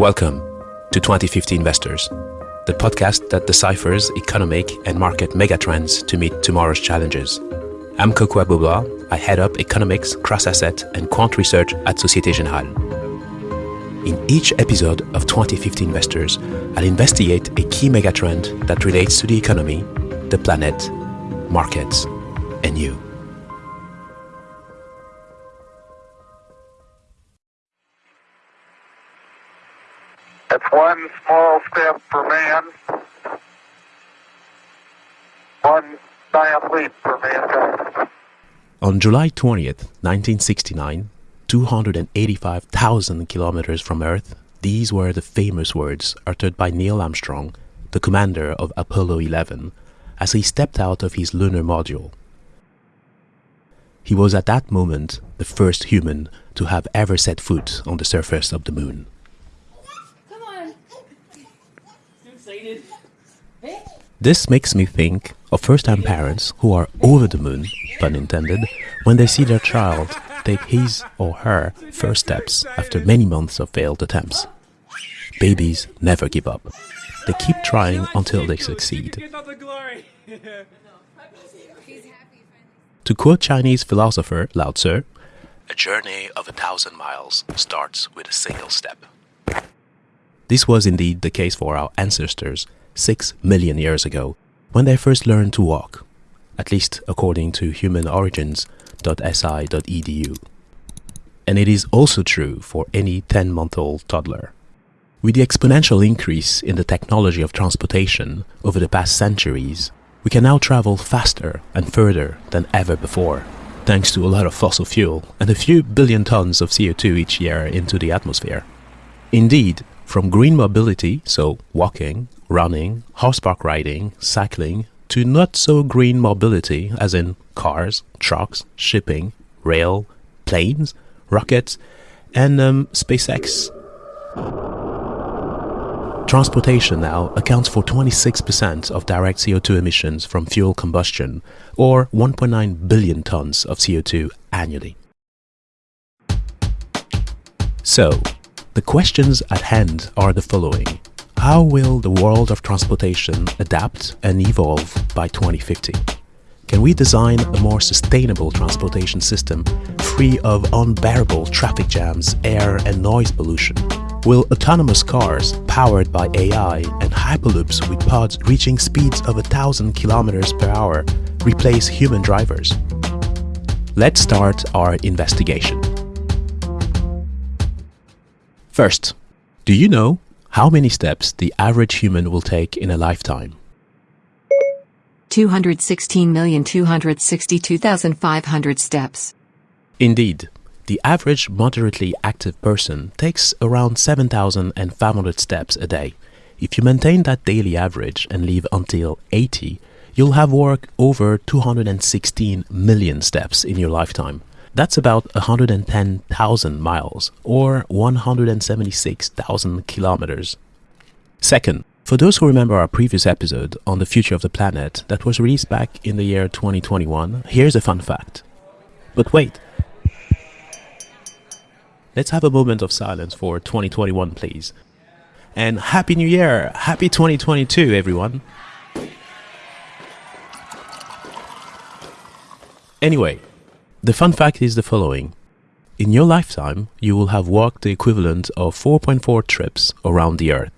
Welcome to 2050 Investors, the podcast that deciphers economic and market megatrends to meet tomorrow's challenges. I'm Kokou Agbo-Bloua. I head up economics, cross-asset, and quant research at Societe Generale. In each episode of 2050 Investors, I'll investigate a key megatrend that relates to the economy, the planet, markets, and you. One small step for man, one giant leap for mankind. On July 20th, 1969, 285,000 kilometers from Earth, these were the famous words uttered by Neil Armstrong, the commander of Apollo 11, as he stepped out of his lunar module. He was at that moment the first human to have ever set foot on the surface of the moon. Come on. Too excited. This makes me think of first-time parents who are over the moon, pun intended, when they see their child take his or her first steps after many months of failed attempts. Babies never give up. They keep trying until they succeed. To quote Chinese philosopher Lao Tzu, a journey of a thousand miles starts with a single step. This was indeed the case for our ancestors six million years ago when they first learned to walk, at least according to humanorigins.si.edu. And it is also true for any 10 month old toddler. With the exponential increase in the technology of transportation over the past centuries, we can now travel faster and further than ever before, thanks to a lot of fossil fuel and a few billion tons of CO2 each year into the atmosphere. Indeed, from green mobility, so walking, running, horseback riding, cycling, to not so green mobility, as in cars, trucks, shipping, rail, planes, rockets, and um, SpaceX. Transportation now accounts for 26% of direct CO2 emissions from fuel combustion, or 1.9 billion tons of CO2 annually. So, the questions at hand are the following. How will the world of transportation adapt and evolve by 2050? Can we design a more sustainable transportation system free of unbearable traffic jams, air and noise pollution? Will autonomous cars powered by AI and hyperloops with pods reaching speeds of 1000 kilometers per hour replace human drivers? Let's start our investigation. First, do you know how many steps the average human will take in a lifetime? 216,262,500 steps. Indeed, the average moderately active person takes around 7,500 steps a day. If you maintain that daily average and live until 80, you'll have walked over 216 million steps in your lifetime. That's about 110,000 miles or 176,000 kilometers. Second, for those who remember our previous episode on the future of the planet that was released back in the year 2021, here's a fun fact. But wait. Let's have a moment of silence for 2021, please. And Happy New Year! Happy 2022, everyone! Anyway, the fun fact is the following. In your lifetime, you will have walked the equivalent of 4.4 trips around the Earth.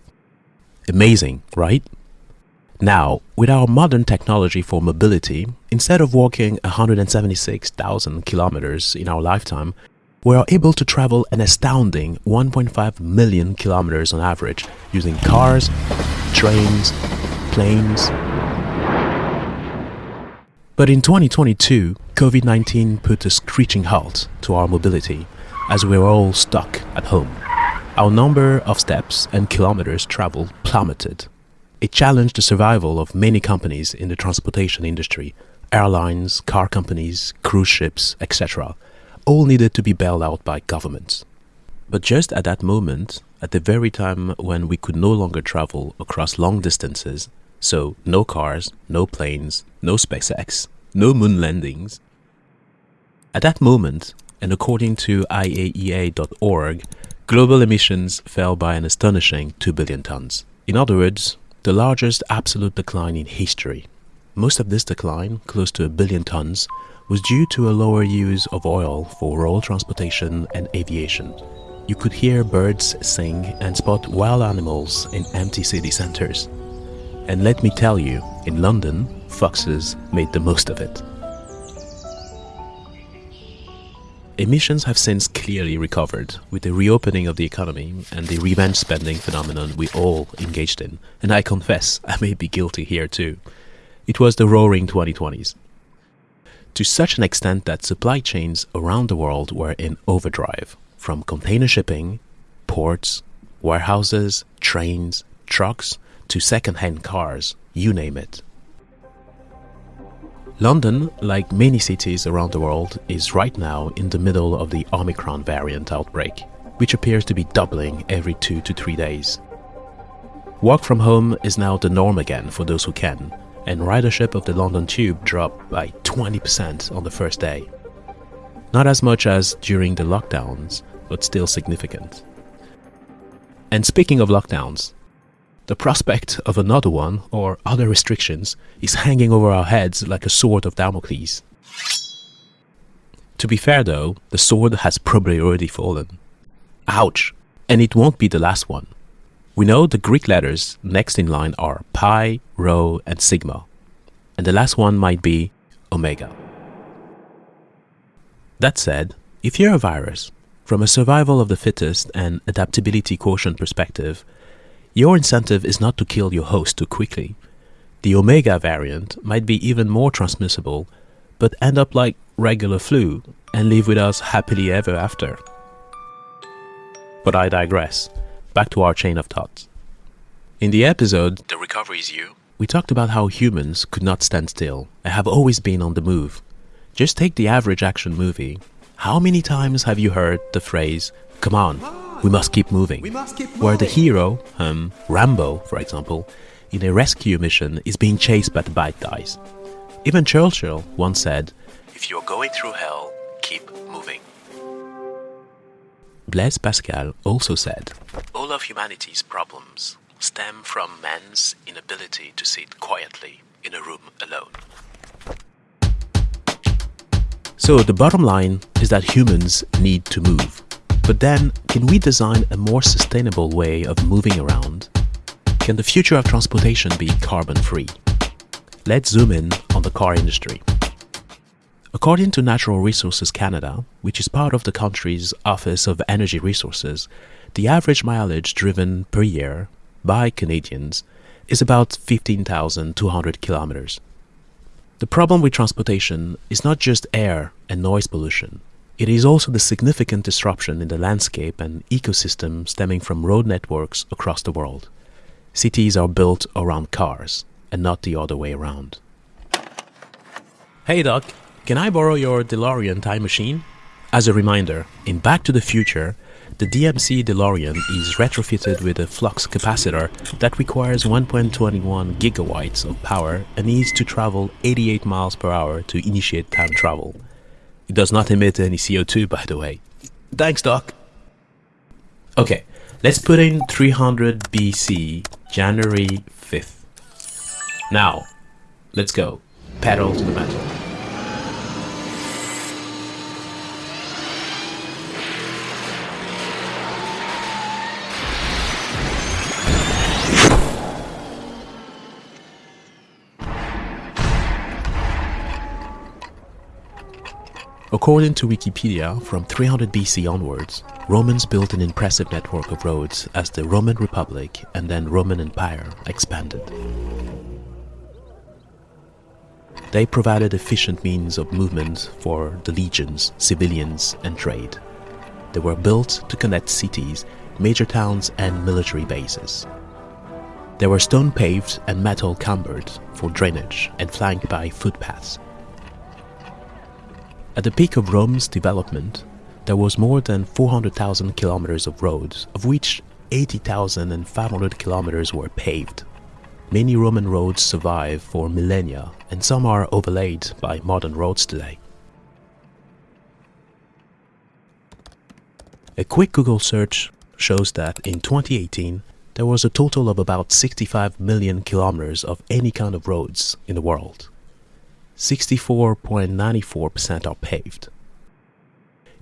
Amazing, right? Now, with our modern technology for mobility, instead of walking 176,000 kilometers in our lifetime, we are able to travel an astounding 1.5 million kilometers on average using cars, trains, planes. But in 2022, COVID 19 put a screeching halt to our mobility as we were all stuck at home. Our number of steps and kilometers traveled plummeted. It challenged the survival of many companies in the transportation industry airlines, car companies, cruise ships, etc. All needed to be bailed out by governments. But just at that moment, at the very time when we could no longer travel across long distances, so no cars, no planes, no SpaceX, no moon landings. At that moment, and according to IEA.org, global emissions fell by an astonishing 2 billion tons. In other words, the largest absolute decline in history. Most of this decline, close to a billion tons, was due to a lower use of oil for road transportation and aviation. You could hear birds sing and spot wild animals in empty city centers. And let me tell you, in London, foxes made the most of it. Emissions have since clearly recovered with the reopening of the economy and the revenge spending phenomenon we all engaged in. And I confess, I may be guilty here too. It was the roaring 2020s. To such an extent that supply chains around the world were in overdrive, from container shipping, ports, warehouses, trains, trucks, to second-hand cars, you name it. London, like many cities around the world, is right now in the middle of the Omicron variant outbreak, which appears to be doubling every two to three days. Work from home is now the norm again for those who can, and ridership of the London Tube dropped by 20% on the first day. Not as much as during the lockdowns, but still significant. And speaking of lockdowns, the prospect of another one or other restrictions is hanging over our heads like a sword of Damocles. To be fair though, the sword has probably already fallen. Ouch! And it won't be the last one. We know the Greek letters next in line are pi, rho, and sigma, and the last one might be omega. That said, if you're a virus, from a survival of the fittest and adaptability quotient perspective, your incentive is not to kill your host too quickly. The omega variant might be even more transmissible, but end up like regular flu and live with us happily ever after. But I digress. Back to our chain of thoughts. In the episode The Recovery is You, we talked about how humans could not stand still and have always been on the move. Just take the average action movie. How many times have you heard the phrase, come on, we must keep moving. must keep Where the hero, um, Rambo, for example, in a rescue mission is being chased by the bad guys. Even Churchill once said, If you're going through hell, keep moving. Blaise Pascal also said, All of humanity's problems stem from man's inability to sit quietly in a room alone. So the bottom line is that humans need to move. But then, can we design a more sustainable way of moving around? Can the future of transportation be carbon free? Let's zoom in on the car industry. According to Natural Resources Canada, which is part of the country's Office of Energy Resources, the average mileage driven per year by Canadians is about 15,200 kilometers. The problem with transportation is not just air and noise pollution. It is also the significant disruption in the landscape and ecosystem stemming from road networks across the world. Cities are built around cars and not the other way around. Hey Doc, can I borrow your DeLorean time machine? As a reminder, in Back to the Future, the DMC DeLorean is retrofitted with a flux capacitor that requires 1.21 gigawatts of power and needs to travel 88 miles per hour to initiate time travel. It does not emit any CO2, by the way. Thanks, Doc. Okay, let's put in 300 BC, January 5th. Now, let's go. Pedal to the metal. According to Wikipedia, from 300 BC onwards, Romans built an impressive network of roads as the Roman Republic and then Roman Empire expanded. They provided efficient means of movement for the legions, civilians, and trade. They were built to connect cities, major towns, and military bases. They were stone paved and metal cambered for drainage and flanked by footpaths. At the peak of Rome's development, there was more than 400,000 kilometers of roads, of which 80,500 kilometers were paved. Many Roman roads survive for millennia, and some are overlaid by modern roads today. A quick Google search shows that in 2018, there was a total of about 65 million kilometers of any kind of roads in the world. 64.94% are paved.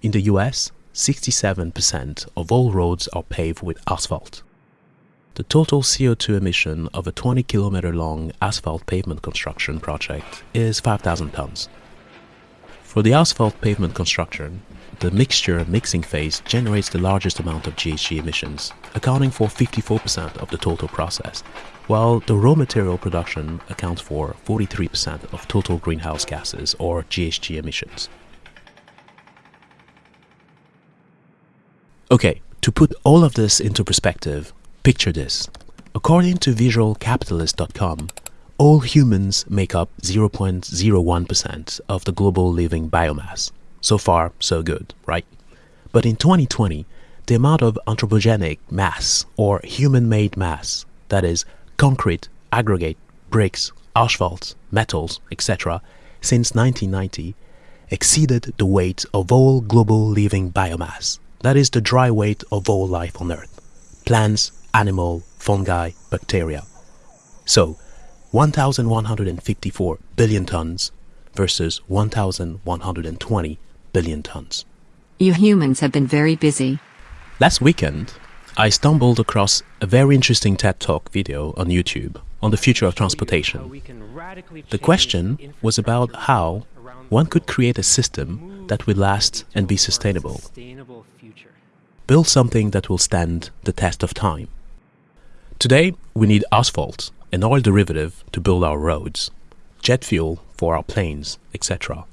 In the US, 67% of all roads are paved with asphalt. The total CO2 emission of a 20 kilometer long asphalt pavement construction project is 5,000 tons. For the asphalt pavement construction, the mixture mixing phase generates the largest amount of GHG emissions, accounting for 54% of the total process, while the raw material production accounts for 43% of total greenhouse gases or GHG emissions. Okay, to put all of this into perspective, picture this. According to visualcapitalist.com, all humans make up 0.01% of the global living biomass. So far, so good, right? But in 2020, the amount of anthropogenic mass or human made mass, that is, concrete, aggregate, bricks, asphalt, metals, etc., since 1990, exceeded the weight of all global living biomass, that is, the dry weight of all life on Earth plants, animal, fungi, bacteria. So, 1,154 billion tons versus 1,120 billion tons. You humans have been very busy. Last weekend, I stumbled across a very interesting TED Talk video on YouTube on the future of transportation. The question was about how one could create a system that will last and be sustainable. Build something that will stand the test of time. Today, we need asphalt, an oil derivative to build our roads, jet fuel for our planes, etc.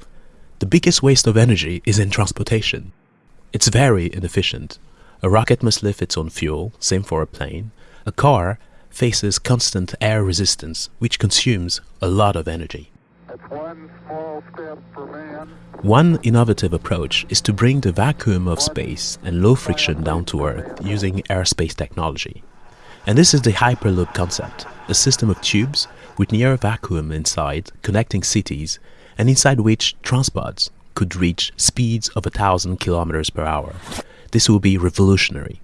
The biggest waste of energy is in transportation. It's very inefficient. A rocket must lift its own fuel, same for a plane. A car faces constant air resistance, which consumes a lot of energy. That's one small step for man, One innovative approach is to bring the vacuum of space and low friction down to Earth using aerospace technology. And this is the Hyperloop concept, a system of tubes with near vacuum inside connecting cities and inside which transports could reach speeds of a thousand kilometers per hour. This will be revolutionary.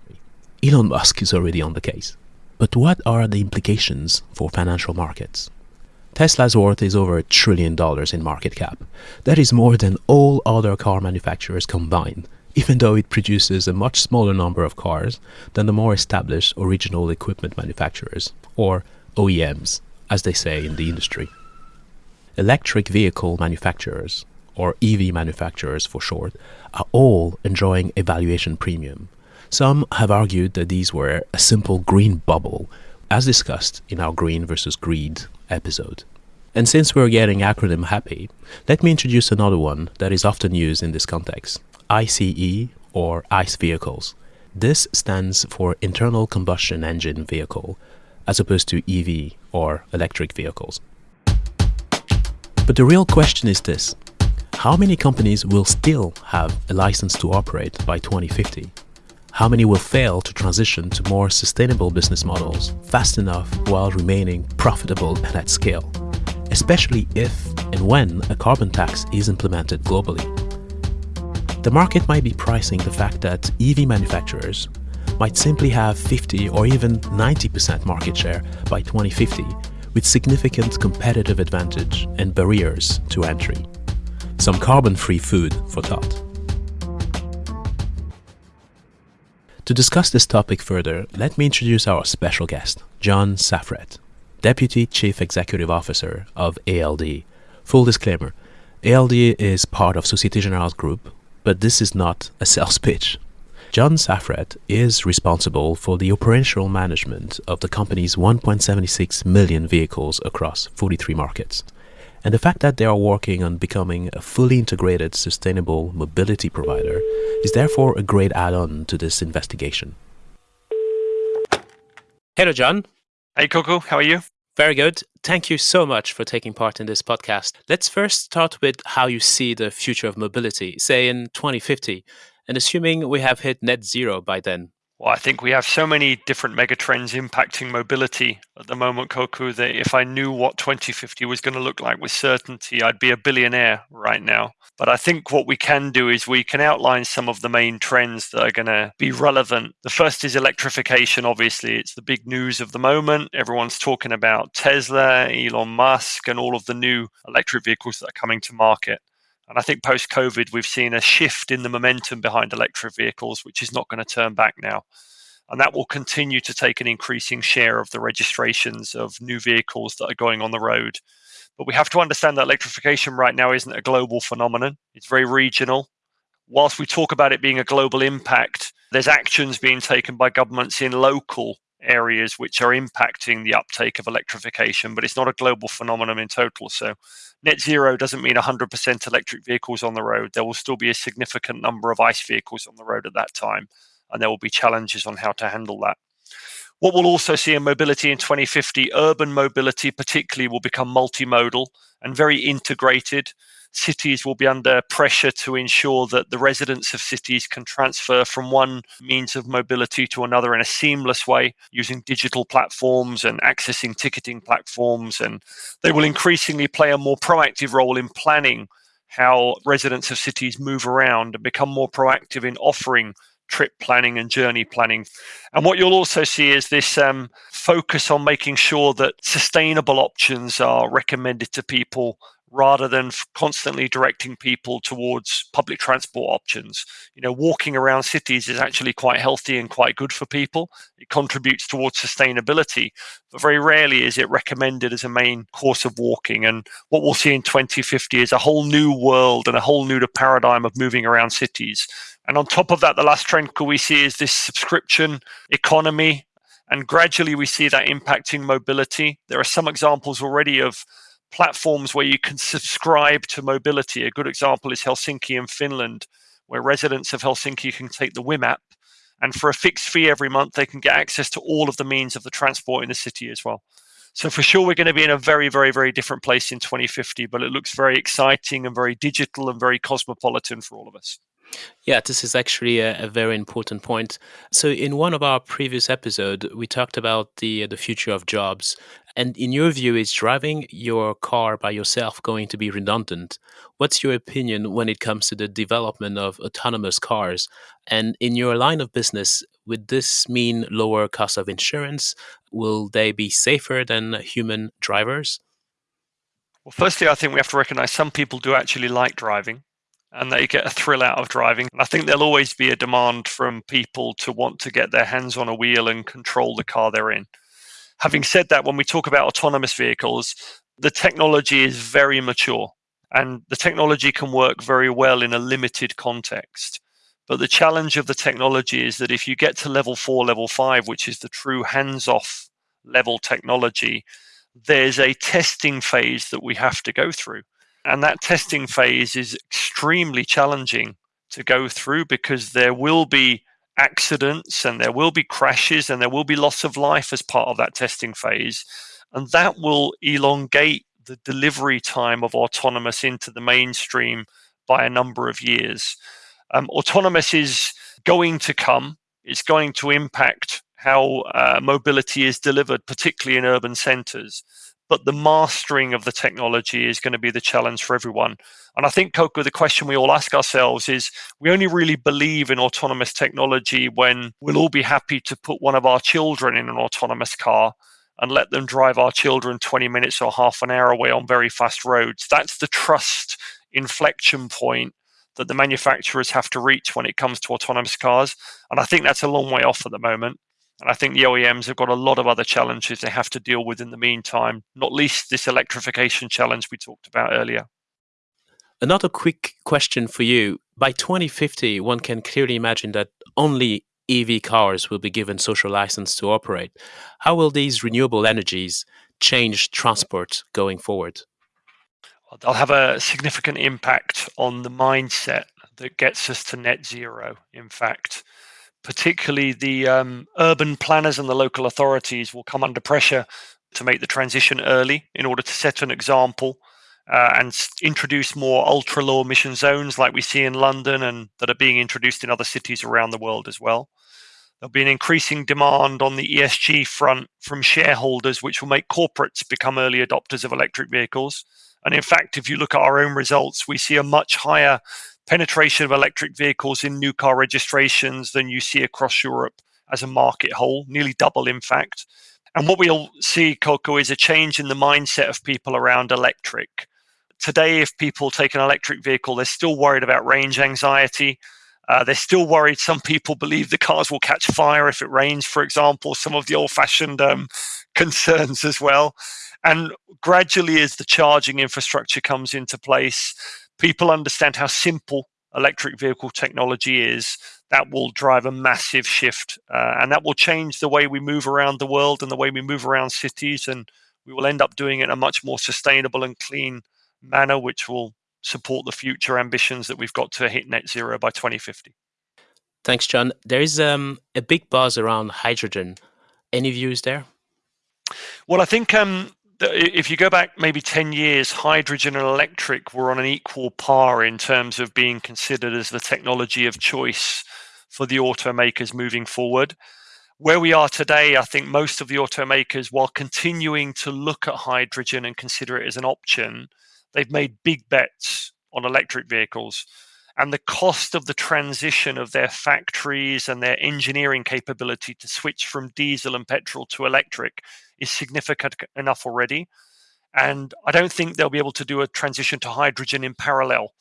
Elon Musk is already on the case. But what are the implications for financial markets? Tesla's worth is over a trillion dollars in market cap. That is more than all other car manufacturers combined, even though it produces a much smaller number of cars than the more established original equipment manufacturers, or OEMs, as they say in the industry. Electric vehicle manufacturers, or EV manufacturers for short, are all enjoying a valuation premium. Some have argued that these were a simple green bubble, as discussed in our Green versus Greed episode. And since we're getting acronym happy, let me introduce another one that is often used in this context ICE or ICE vehicles. This stands for Internal Combustion Engine Vehicle, as opposed to EV or electric vehicles. But the real question is this how many companies will still have a license to operate by 2050? How many will fail to transition to more sustainable business models fast enough while remaining profitable and at scale? Especially if and when a carbon tax is implemented globally. The market might be pricing the fact that EV manufacturers might simply have 50 or even 90% market share by 2050 with significant competitive advantage and barriers to entry. Some carbon-free food for thought. To discuss this topic further, let me introduce our special guest, John Saffrett, Deputy Chief Executive Officer of ALD. Full disclaimer, ALD is part of Societe Generale's group, but this is not a sales pitch. John Saffrett is responsible for the operational management of the company's 1.76 million vehicles across 43 markets. And the fact that they are working on becoming a fully integrated sustainable mobility provider is therefore a great add on to this investigation. Hello, John. Hey, Kokou, how are you? Very good. Thank you so much for taking part in this podcast. Let's first start with how you see the future of mobility, say in 2050, and assuming we have hit net zero by then. Well, I think we have so many different megatrends impacting mobility at the moment, Kokou, that if I knew what 2050 was going to look like with certainty, I'd be a billionaire right now. But I think what we can do is we can outline some of the main trends that are going to be relevant. The first is electrification, obviously. It's the big news of the moment. Everyone's talking about Tesla, Elon Musk, and all of the new electric vehicles that are coming to market. And I think post COVID, we've seen a shift in the momentum behind electric vehicles, which is not going to turn back now. And that will continue to take an increasing share of the registrations of new vehicles that are going on the road. But we have to understand that electrification right now isn't a global phenomenon, it's very regional. Whilst we talk about it being a global impact, there's actions being taken by governments in local areas which are impacting the uptake of electrification, but it's not a global phenomenon in total. So, net zero doesn't mean 100% electric vehicles on the road. There will still be a significant number of ICE vehicles on the road at that time, and there will be challenges on how to handle that. What we'll also see in mobility in 2050, urban mobility particularly will become multimodal and very integrated cities will be under pressure to ensure that the residents of cities can transfer from one means of mobility to another in a seamless way using digital platforms and accessing ticketing platforms. And they will increasingly play a more proactive role in planning how residents of cities move around and become more proactive in offering trip planning and journey planning. And what you'll also see is this um, focus on making sure that sustainable options are recommended to people rather than constantly directing people towards public transport options. You know, walking around cities is actually quite healthy and quite good for people. It contributes towards sustainability, but very rarely is it recommended as a main course of walking. And what we'll see in 2050 is a whole new world and a whole new paradigm of moving around cities. And on top of that, the last trend we see is this subscription economy. And gradually we see that impacting mobility. There are some examples already of platforms where you can subscribe to mobility. A good example is Helsinki in Finland, where residents of Helsinki can take the Whim app, and for a fixed fee every month, they can get access to all of the means of the transport in the city as well. So for sure, we're going to be in a very, very, very different place in 2050, but it looks very exciting and very digital and very cosmopolitan for all of us. Yeah, this is actually a, a, very important point. So, in one of our previous episodes, we talked about the the future of jobs, and in your view, is driving your car by yourself going to be redundant? What's your opinion when it comes to the development of autonomous cars? And in your line of business, would this mean lower cost of insurance? Will they be safer than human drivers? Well, firstly, I think we have to recognize some people do actually like driving and they get a thrill out of driving. I think there'll always be a demand from people to want to get their hands on a wheel and control the car they're in. Having said that, when we talk about autonomous vehicles, the technology is very mature and the technology can work very well in a limited context. But the challenge of the technology is that if you get to level four, level five, which is the true hands off level technology, there's a testing phase that we have to go through. And that testing phase is extremely challenging to go through because there will be accidents and there will be crashes and there will be loss of life as part of that testing phase. And that will elongate the delivery time of autonomous into the mainstream by a number of years. Um, autonomous is going to come, it's going to impact how uh, mobility is delivered, particularly in urban centers but the mastering of the technology is going to be the challenge for everyone. And I think, Kokou, the question we all ask ourselves is we only really believe in autonomous technology when we'll all be happy to put one of our children in an autonomous car and let them drive our children 20 minutes or half an hour away on very fast roads. That's the trust inflection point that the manufacturers have to reach when it comes to autonomous cars. And I think that's a long way off at the moment. And I think the OEMs have got a lot of other challenges they have to deal with in the meantime, not least this electrification challenge we talked about earlier. Another quick question for you. By 2050, one can clearly imagine that only EV cars will be given social license to operate. How will these renewable energies change transport going forward? Well, they'll have a significant impact on the mindset that gets us to net zero, in fact particularly the um, urban planners and the local authorities will come under pressure to make the transition early in order to set an example uh, and introduce more ultra low emission zones like we see in London and that are being introduced in other cities around the world as well. There'll be an increasing demand on the ESG front from shareholders, which will make corporates become early adopters of electric vehicles. And in fact, if you look at our own results, we see a much higher penetration of electric vehicles in new car registrations than you see across Europe as a market whole, nearly double, in fact. And what we'll see, Kokou, is a change in the mindset of people around electric. Today, if people take an electric vehicle, they're still worried about range anxiety. Uh, they're still worried. Some people believe the cars will catch fire if it rains, for example, some of the old fashioned um, concerns as well. And gradually, as the charging infrastructure comes into place, people understand how simple electric vehicle technology is. That will drive a massive shift, uh, and that will change the way we move around the world and the way we move around cities. And we will end up doing it in a much more sustainable and clean manner, which will support the future ambitions that we've got to hit net zero by 2050. Thanks, John. There is um, a big buzz around hydrogen. Any views there? Well, I think um, if you go back maybe 10 years, hydrogen and electric were on an equal par in terms of being considered as the technology of choice for the automakers moving forward. Where we are today, I think most of the automakers, while continuing to look at hydrogen and consider it as an option, they've made big bets on electric vehicles. And the cost of the transition of their factories and their engineering capability to switch from diesel and petrol to electric is significant enough already. And I don't think they'll be able to do a transition to hydrogen in parallel.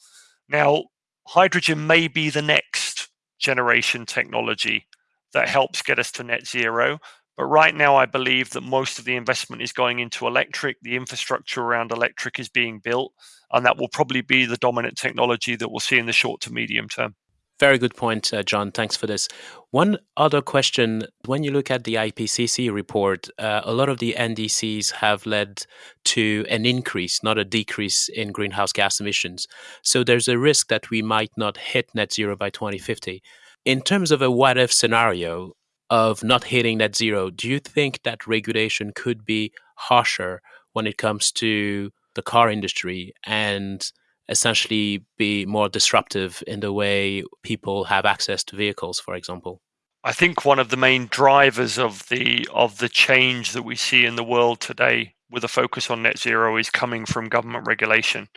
Now, hydrogen may be the next generation technology that helps get us to net zero. But right now, I believe that most of the investment is going into electric. The infrastructure around electric is being built, and that will probably be the dominant technology that we'll see in the short to medium term. Very good point, uh, John. Thanks for this. One other question when you look at the IPCC report, uh, a lot of the NDCs have led to an increase, not a decrease in greenhouse gas emissions. So there's a risk that we might not hit net zero by 2050. In terms of a what if scenario, of not hitting net zero, do you think that regulation could be harsher when it comes to the car industry and essentially be more disruptive in the way people have access to vehicles, for example? I think one of the main drivers of the of the change that we see in the world today with a focus on net zero is coming from government regulation.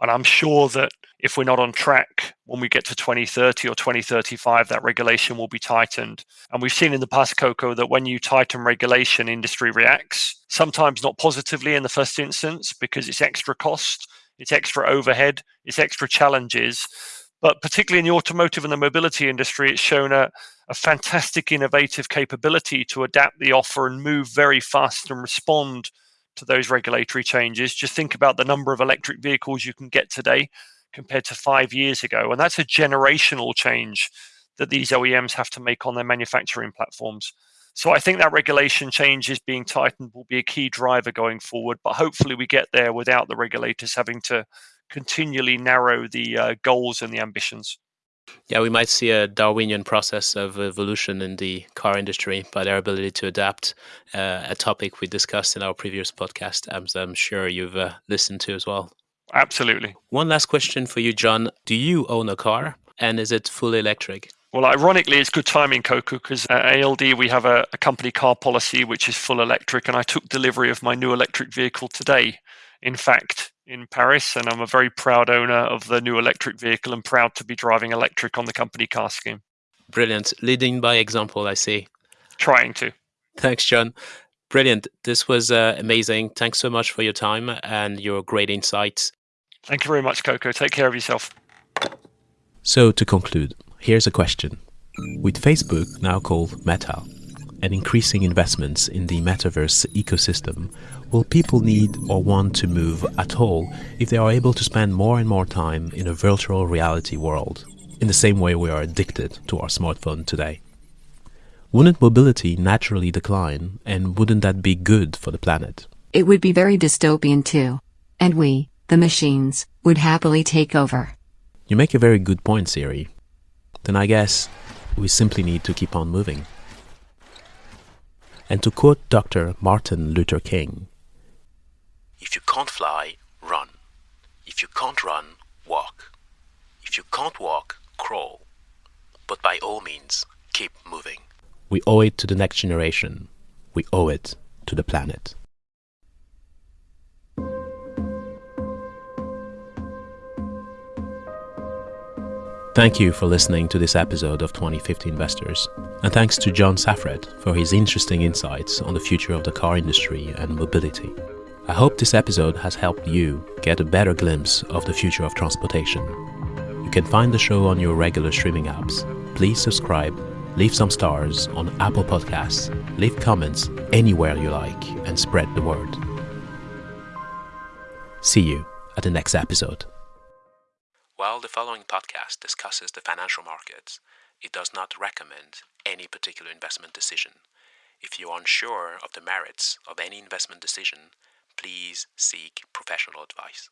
And I'm sure that if we're not on track when we get to 2030 or 2035, that regulation will be tightened. And we've seen in the past, Kokou, that when you tighten regulation, industry reacts, sometimes not positively in the first instance because it's extra cost, it's extra overhead, it's extra challenges. But particularly in the automotive and the mobility industry, it's shown a, a fantastic innovative capability to adapt the offer and move very fast and respond to those regulatory changes. Just think about the number of electric vehicles you can get today compared to five years ago. And that's a generational change that these OEMs have to make on their manufacturing platforms. So I think that regulation changes being tightened will be a key driver going forward. But hopefully we get there without the regulators having to continually narrow the uh, goals and the ambitions. Yeah, we might see a Darwinian process of evolution in the car industry by their ability to adapt. Uh, a topic we discussed in our previous podcast, as I'm sure you've uh, listened to as well. Absolutely. One last question for you, John. Do you own a car and is it fully electric? Well, ironically, it's good timing, Kokou, because at ALD we have a, a company car policy which is full electric, and I took delivery of my new electric vehicle today. In fact, in Paris, and I'm a very proud owner of the new electric vehicle and proud to be driving electric on the company car scheme. Brilliant. Leading by example, I see. Trying to. Thanks, John. Brilliant. This was uh, amazing. Thanks so much for your time and your great insights. Thank you very much, Kokou. Take care of yourself. So, to conclude, here's a question. With Facebook now called Meta and increasing investments in the metaverse ecosystem, will people need or want to move at all if they are able to spend more and more time in a virtual reality world, in the same way we are addicted to our smartphone today? Wouldn't mobility naturally decline, and wouldn't that be good for the planet? It would be very dystopian too. And we, the machines, would happily take over. You make a very good point, Siri. Then I guess we simply need to keep on moving. And to quote Dr. Martin Luther King, If you can't fly, run. If you can't run, walk. If you can't walk, crawl. But by all means, keep moving. We owe it to the next generation. We owe it to the planet. Thank you for listening to this episode of 2050 Investors, and thanks to John Saffrett for his interesting insights on the future of the car industry and mobility. I hope this episode has helped you get a better glimpse of the future of transportation. You can find the show on your regular streaming apps. Please subscribe, leave some stars on Apple Podcasts, leave comments anywhere you like, and spread the word. See you at the next episode. While the following podcast discusses the financial markets, it does not recommend any particular investment decision. If you are unsure of the merits of any investment decision, please seek professional advice.